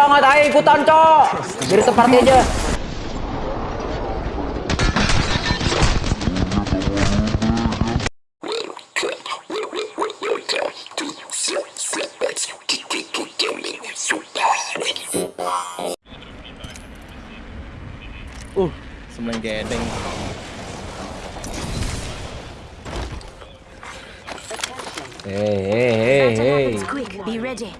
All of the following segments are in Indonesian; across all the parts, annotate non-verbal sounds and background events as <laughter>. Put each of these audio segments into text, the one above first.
banget, ayo ikutan cok. Biar seperti aja. Uh, sembilan gedeng. Hei, hei, hei. Quick, be ready.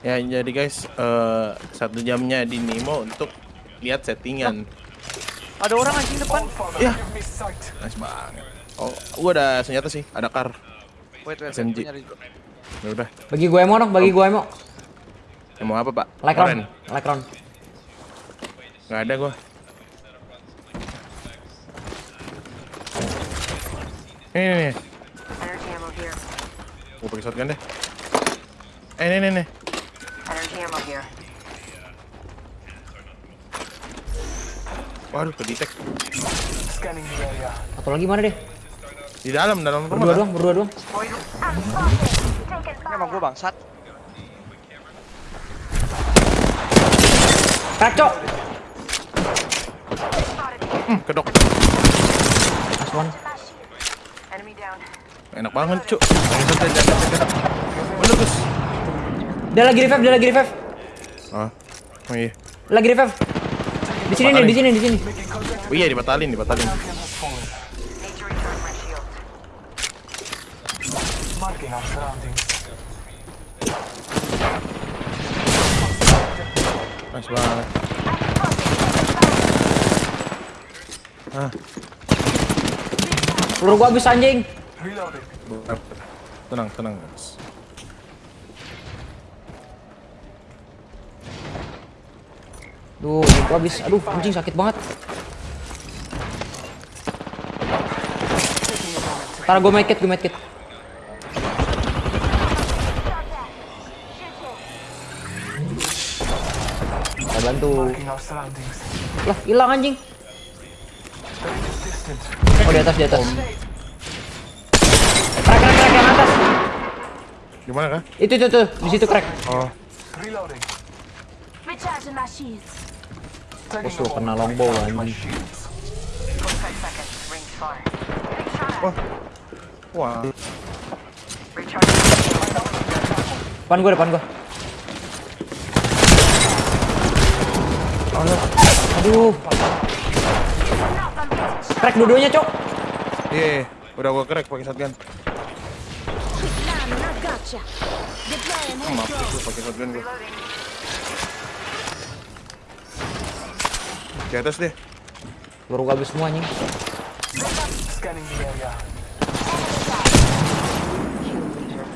Ya jadi guys, eh, satu jamnya di Nemo untuk lihat settingan. Ada orang anjing depan. Ya, nice banget. Oh, gua ada senjata sih, ada kar. Wait. SMG. gua. Ya udah. Bagi gue emo dong, bagi gue emo. Ya, mau apa pak? Like round. Nggak ada gua. Ini nih. Gua pakai shotgun deh. Eh, nih, nih, nih. Ammo here. Waduh, ke detect. Satu lagi mana deh? Di dalam, dalam rumah. Berdua doang, berdua doang. Ini emang gua bangsat. Cok. Hmm, kedok. Last one. Enemy down. Enak banget, cuk. Gus. Dia lagi revive, dia lagi revive. Ah, oh iya. Lagi revive. Di sini nih, di sini, di sini. Oh iya, dibatalin, dibatalin. Nice banget. Ah, Peluru gua habis anjing. tenang, tenang, guys. Duh, gua habis. Aduh, anjing sakit banget. Ntar gua medkit, gua medkit. Saya bantu. Lah, hilang anjing. Oh, di atas, di atas. Crack, crack, crack yang atas. Gimana kah? Itu, itu, tuh. Di situ crack. Oh, Recharging my shields. Musuh kena longbow anjing. 45 seconds. Range far. wah. Recharge. Depan gua, depan gua. Aduh. Crack dua-duanya, Cok. Iya, iya. udah gua crack pakai shotgun. Deploying Oh, maaf, gua pakai shotgun gua. Di atas deh. Gua habis semua anjing.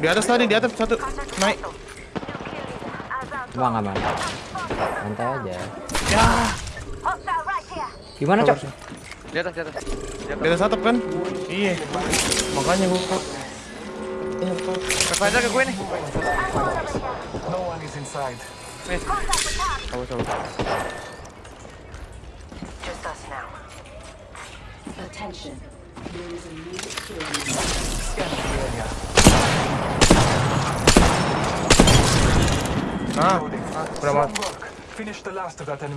Di atas tadi, di atas satu. Naik. Bang aman. Santai aja. Here. Gimana, Cok? Di atas, di atas. Di atas. Di atas atap kan? Iya. Makanya gua Revive ke gue nih. Coba coba. Attention. Mas.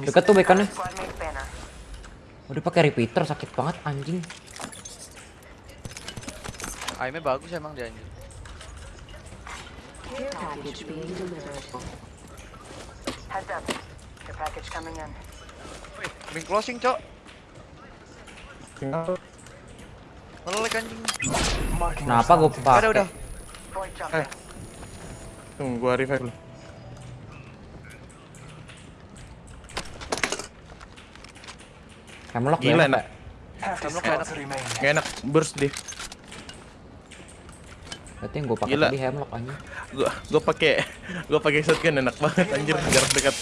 Deket tuh bekannya. Udah pakai repeater sakit banget anjing. Aimnya bagus emang dia anjing. Care package being delivered. Heads up. Your package coming in. Wih, ring closing, Cok. Tinggal. Ngelek anjing. Kenapa gua pakai? udah. Void Eh, tunggu gua revive dulu. Hemlock Gila ya, enak. Hemlock enak. Gak enak burst deh. Berarti yang gua pakai tadi hemlock anjing. Gua gua pakai gua pakai shotgun enak banget anjir jarak dekat.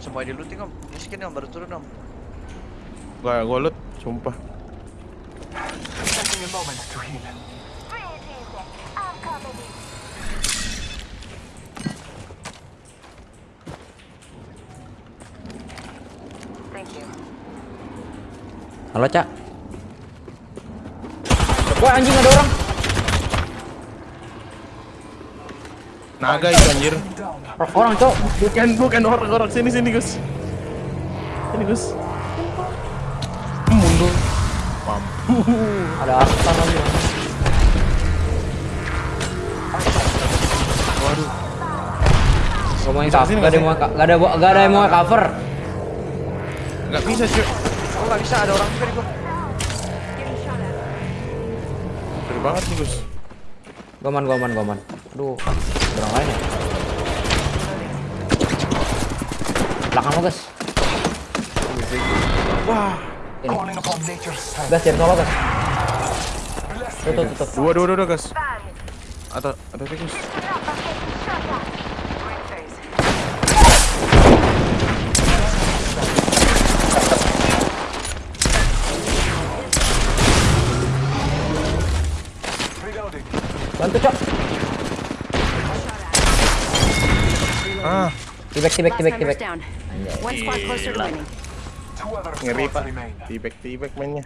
Jangan semua di looting om. Miskin om baru turun om. Gak gue loot, sumpah. Halo, Cak. Wah, anjing ada orang. Naga itu anjir. Or- Orang, Cok. Bukan bukan orang orang sini sini Gus. Sini Gus. Mundur. Ada aspan lagi. Waduh. Gak Bisa cover, gak ada yang mau gak ada gak ada yang mau cover. Nggak bisa cuy. Oh nggak bisa ada orang juga di gua. Seru banget nih Gus. Goman, goman, goman. Aduh, orang lain ya. Belakang lo, guys. Wah. Ini. Gas, jangan solo, gas. Tuh, tuh, tuh, tuh. Dua dua dua, dua Gus. Atau atau Gus. Ring phase. Bantu, Cok. Tibek, tibek, winning. ngeri pak. Tibek tibek mainnya.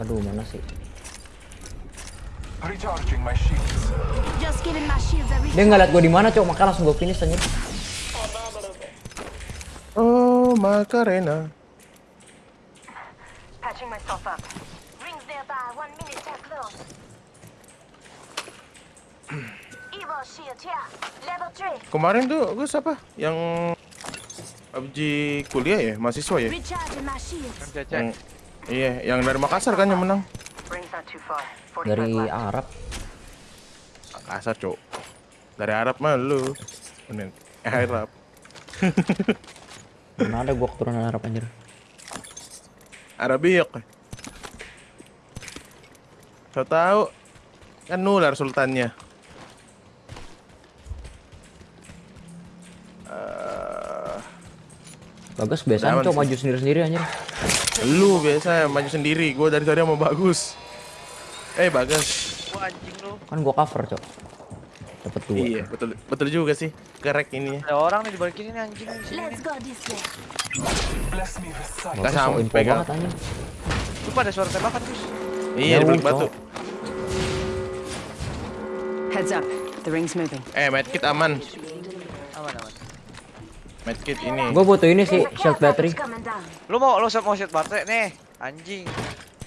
Aduh, mana sih? Recharging my shields. Just giving my shields a Dia nggak liat gue di mana, Cok. Maka langsung gue finish anjir. Oh, Macarena. Patching myself up. Rings nearby. One minute till close. Kemarin tuh Gus apa? Yang PUBG kuliah ya, mahasiswa ya? Yang, iya, yang dari Makassar kan yang menang. Ring's not too far. 45 Dari. Arab. Makassar, Cok. Dari Arab mah lu. Bener. Arab. <laughs> Mana ada gue keturunan Arab anjir. Arabiak. Tahu tahu kan nular sultannya. Bagus biasanya Aman Cok maju sendiri-sendiri anjir. lu biasa maju sendiri, gua dari tadi mau bagus. Eh bagus. Anjing lu. Kan gue cover, Cok. Dapat dua. Iya betul betul juga sih. Kerek ini. Ada orang nih di balik ini anjing. Let's go this way. Bless me with sight. Bagus, Nggak Cok. sampai, Info Kak. banget anjir. Lupa ada suara tembakan Gus. Iya di balik batu. Heads up. The ring's moving. Eh medkit aman. Medkit ini. Gue butuh ini sih, shield battery. Lu mau lu mau shot baterai nih, anjing.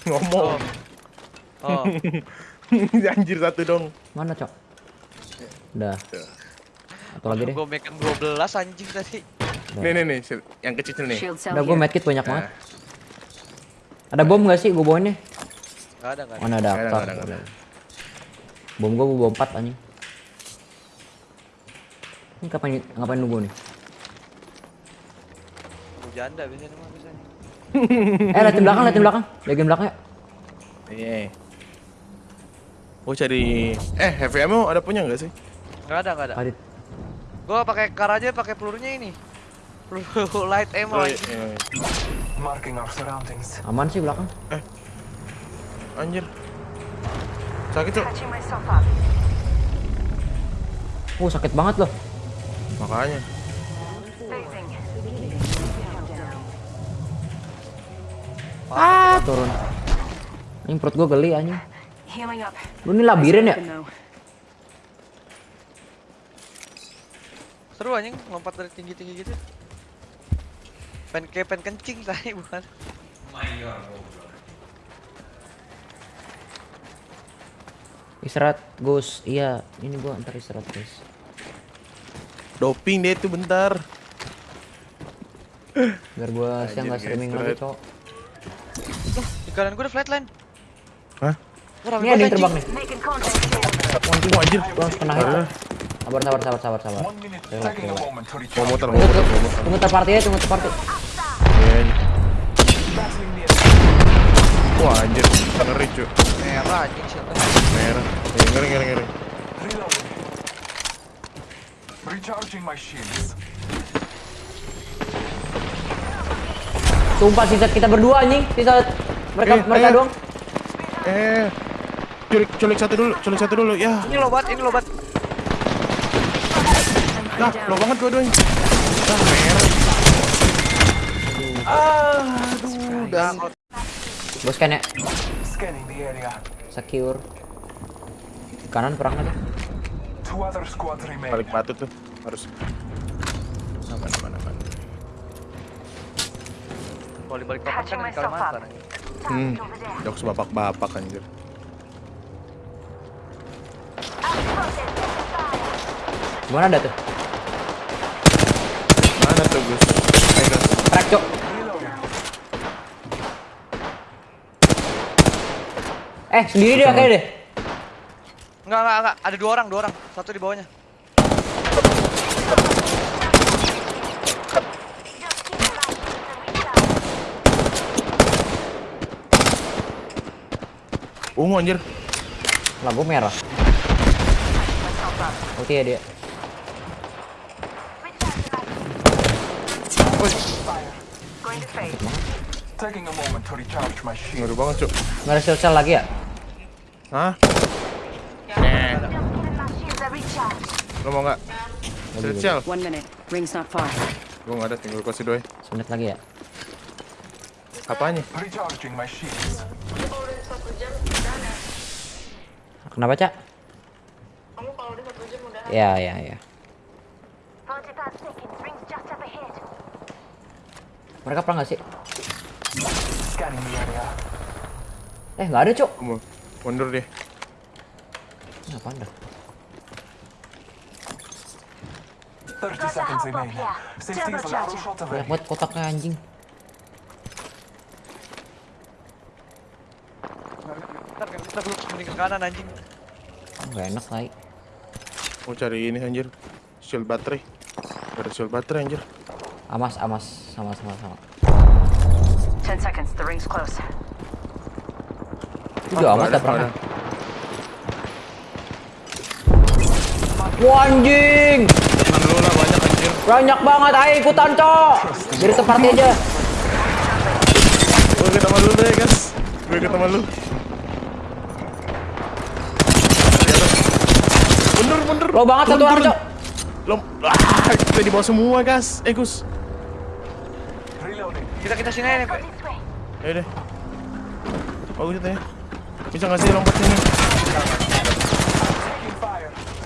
Ngomong. Oh. <laughs> Anjir satu dong. Mana, Cok? Udah. Satu lagi deh. Gue mekan 12 anjing tadi. Nih nih nih, yang kecil nih. Shield Udah gue medkit banyak banget. Nah, Ada bom gak sih gue bawain nih? Gak ada gak ada. Mana ada Nggak ada, nggak ada, Bom gue bawa empat anjing. Ini kapan ngapain nunggu nih? Janda biasanya mah biasanya. <laughs> Eh, liatin belakang, liatin belakang. Jagain belakang ya. Iya. Oh cari eh heavy ammo ada punya nggak sih? Gak ada gak ada. Adit. Gua pakai kar aja pakai pelurunya ini. Peluru <laughs> light ammo Oh, iya, iya. Marking our surroundings. Aman sih belakang. Anjir. Sakit tuh. Uh, sakit banget loh. Makanya. Turun. Ini perut gue geli anjing. Healing up. Lu ini labirin ya? Seru anjing lompat dari tinggi-tinggi gitu. Pen kayak pen kencing <laughs> tadi bukan. Istirahat, Gus. Iya, ini gua ntar istirahat, guys. Doping dia itu bentar. Biar gua siang nggak streaming lagi, cok. Kanan gua ada flatline. Hah? Ini ada yang terbang nih. Wah, anjir. Harus kena hit. Sabar, sabar, sabar, sabar, sabar. Mau muter, mau Tunggu, muter, mau muter. tunggu terparty ya, tunggu terparty. Iya, iya. Wah anjir, ngeri cuy. Merah anjing siapa? Merah. Eh, ngeri, ngeri, ngeri. Recharging my shields. Sumpah sisa kita berdua anjing, sisa mereka Eh, mereka ayo. doang. Eh, culik, culik satu dulu, culik satu dulu. Ya, Ini lobat, ini lobat. nah, lo banget dua-duanya. Ah, merah. Ah, aduh, dan Bos kan ya. Scanning the area. Secure. Kanan perang ada. Two other squads remain. Balik batu tuh harus. Aman aman aman. Kalau di balik papan kan di Kalimantan. Hmm. Jokes bapak-bapak anjir. Gimana ada tuh? Mana tuh Gus? Eh Gus. Crack, Cok. Eh, sendiri dia kayaknya deh. Enggak, enggak, enggak. Ada dua orang, dua orang. Satu di bawahnya. Ungu anjir. Lampu merah. Oke ya dia. Going to fade. Taking a moment to recharge my shield. Ngeri banget, Cuk. Nggak ada shield cell lagi ya? Hah? Recharge. Lo mau nggak? Shield shell. One minute. Ring's not far. Gue nggak ada, tinggal gue kasih doi. Semenit lagi ya. Apanya? Recharging my shields. Kenapa, Cak? Ya, ya, ya. 45 seconds. Rings just up ahead. Mereka perang nggak sih? Eh, nggak ada, Cok. Kamu mundur deh. Ini apaan dah? 30 Got a seconds remaining. here. Safety is a Turbocharger. shot away. Banyak banget kotaknya anjing. Kita belum mending ke kanan anjing. Oh, nggak enak, Lai. Mau cari ini anjir. Shield baterai. Gak ada shield baterai anjir. Amas, amas, sama, sama, sama. Ten seconds. The ring's close. Udah Ah, amat ada, perangnya. nggak Wah, anjing! Lu lah banyak anjir. Banyak banget, ayo ikutan, Cok! Jadi tempat aja. Gue ke teman lu deh, guys. Gue ke teman lu. Di atas. Mundur, mundur. Lo banget satu Turun, orang, turun. Cok. Lo, ah, kita di bawah semua, guys. Eh, Gus. Kita kita sini aja Pak. Ayo deh. Bagus itu ya. Bisa nggak sih lompat sini?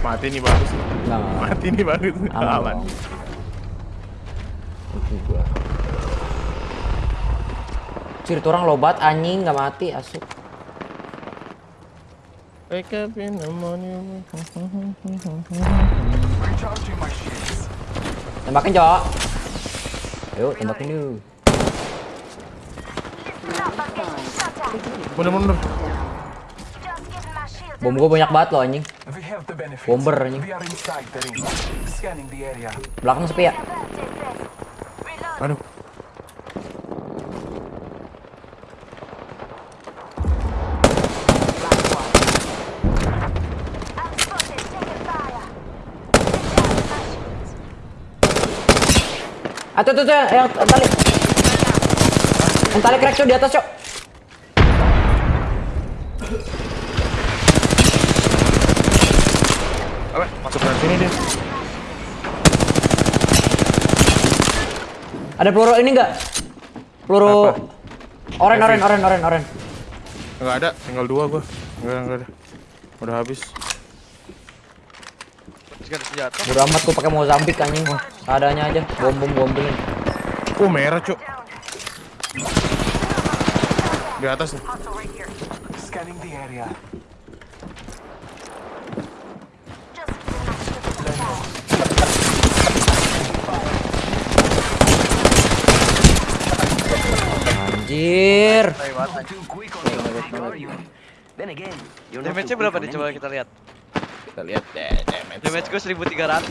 Mati nih bagus. Nggak. Mati nih bagus. Aman. Itu gua. Cir, tuh orang lobat anjing nggak mati asuk. Wake up in the morning. Recharging my shields. Tembakin, Cok. Ayo, tembakin dulu. Mundur, mundur. Bom gua banyak banget loh anjing. Bomber, anjing. Belakang sepi ya. Aduh. Outpost is taking fire. Recharge my shields. Ah, tuh, tuh, yang yang tali. Yang tali crack, Cok, di atas, Cok. Apa? Masuk dari sini dia. Ada peluru ini enggak? Peluru oren, oren, oren, oren, oren. Enggak ada, tinggal dua gua. Enggak, enggak ada. Udah habis. Ada senjata. Bodo amat gua pakai Mozambik anjing. Seadanya aja. Bom bom bombingin. Oh, merah, Cuk. Di atas nih. Scanning the area. Anjir. Damage-nya berapa nih coba kita lihat. Kita lihat deh, damage. Damage gue 1300.